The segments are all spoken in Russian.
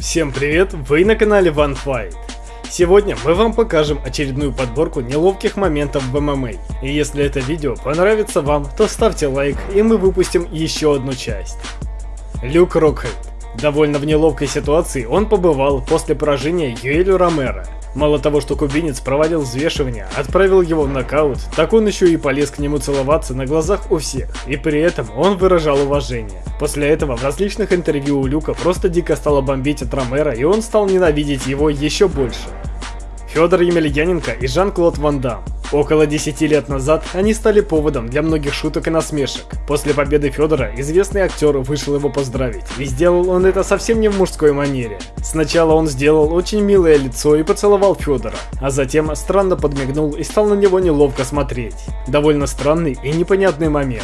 Всем привет, вы на канале OneFight. Сегодня мы вам покажем очередную подборку неловких моментов в ММА. И если это видео понравится вам, то ставьте лайк и мы выпустим еще одну часть. Люк Рокхед. Довольно в неловкой ситуации он побывал после поражения Юэлю Ромеро. Мало того, что кубинец проводил взвешивание, отправил его в нокаут, так он еще и полез к нему целоваться на глазах у всех, и при этом он выражал уважение. После этого в различных интервью у Люка просто дико стало бомбить от Ромера, и он стал ненавидеть его еще больше. Федор Емельяненко и Жан-Клод Ван Дам. Около 10 лет назад они стали поводом для многих шуток и насмешек. После победы Федора известный актер вышел его поздравить, и сделал он это совсем не в мужской манере. Сначала он сделал очень милое лицо и поцеловал Федора, а затем странно подмигнул и стал на него неловко смотреть. Довольно странный и непонятный момент.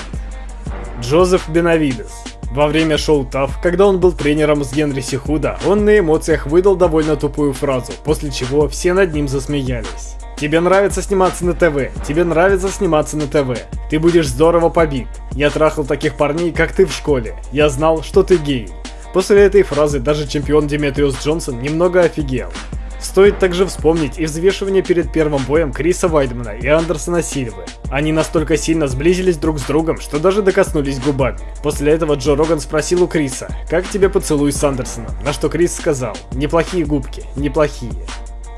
Джозеф Бенавидес во время шоу ТАФ, когда он был тренером с Генри Сихуда, он на эмоциях выдал довольно тупую фразу, после чего все над ним засмеялись. Тебе нравится сниматься на ТВ, тебе нравится сниматься на ТВ. Ты будешь здорово побит. Я трахал таких парней, как ты в школе. Я знал, что ты гей. После этой фразы даже чемпион Диметриус Джонсон немного офигел. Стоит также вспомнить и взвешивание перед первым боем Криса Вайдмана и Андерсона Сильвы. Они настолько сильно сблизились друг с другом, что даже докоснулись губами. После этого Джо Роган спросил у Криса, как тебе поцелуй с Андерсоном, на что Крис сказал, неплохие губки, неплохие.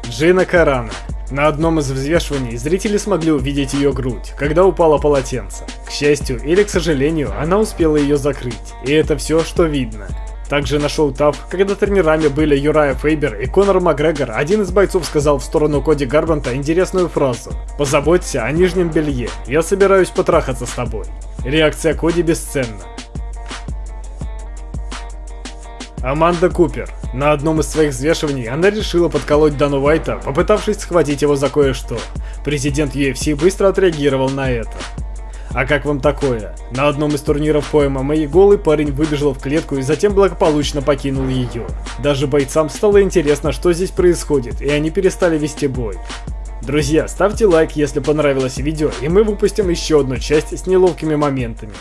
Джина Карана. На одном из взвешиваний зрители смогли увидеть ее грудь, когда упало полотенце. К счастью или к сожалению, она успела ее закрыть, и это все, что видно. Также на шоу ТАФ, когда тренерами были Юрая Фейбер и Конор Макгрегор, один из бойцов сказал в сторону Коди Гарбанта интересную фразу «Позаботься о нижнем белье, я собираюсь потрахаться с тобой». Реакция Коди бесценна. Аманда Купер. На одном из своих взвешиваний она решила подколоть Дану Уайта, попытавшись схватить его за кое-что. Президент UFC быстро отреагировал на это. А как вам такое? На одном из турниров по ММА голый парень выбежал в клетку и затем благополучно покинул ее. Даже бойцам стало интересно, что здесь происходит, и они перестали вести бой. Друзья, ставьте лайк, если понравилось видео, и мы выпустим еще одну часть с неловкими моментами.